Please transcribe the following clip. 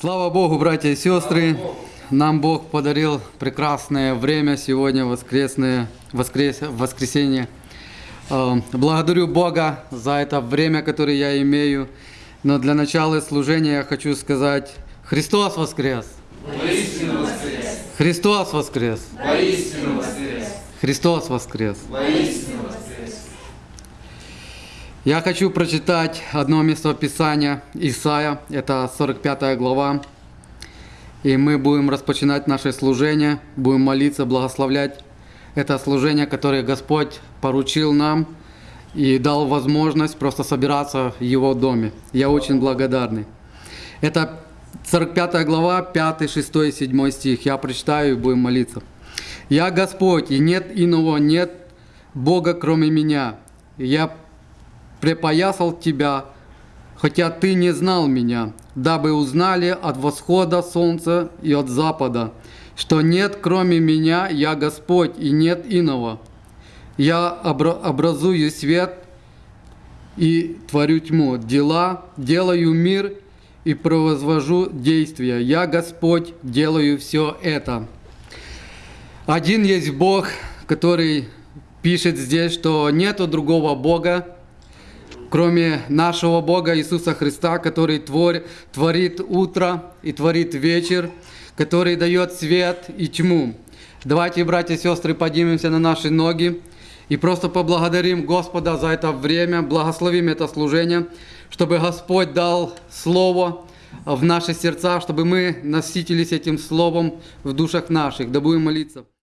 Слава Богу, братья и сестры! Нам Бог подарил прекрасное время сегодня, воскресное, воскрес, воскресенье. Э, Благодарю Бога за это время, которое я имею. Но для начала служения я хочу сказать, Христос воскрес! Воистину воскрес! Христос воскрес! Воистину воскрес! Христос воскрес! Воистину воскрес! Я хочу прочитать одно место Писания, Исаия, это 45 глава. И мы будем распочинать наше служение, будем молиться, благословлять это служение, которое Господь поручил нам и дал возможность просто собираться в Его доме. Я очень благодарный. Это 45 глава, 5, 6 и 7 стих. Я прочитаю и будем молиться. «Я Господь, и нет иного, нет Бога, кроме меня. Я припоясал тебя, хотя ты не знал меня, дабы узнали от восхода солнца и от запада, что нет кроме меня, я Господь, и нет иного. Я обра- образую свет и творю тьму, дела, делаю мир и провозвожу действия. Я Господь, делаю все это. Один есть Бог, который пишет здесь, что нету другого Бога, кроме нашего Бога Иисуса Христа, который твор, творит утро и творит вечер, который дает свет и тьму. Давайте, братья и сестры, поднимемся на наши ноги и просто поблагодарим Господа за это время, благословим это служение, чтобы Господь дал Слово в наши сердца, чтобы мы насытились этим Словом в душах наших. Да будем молиться.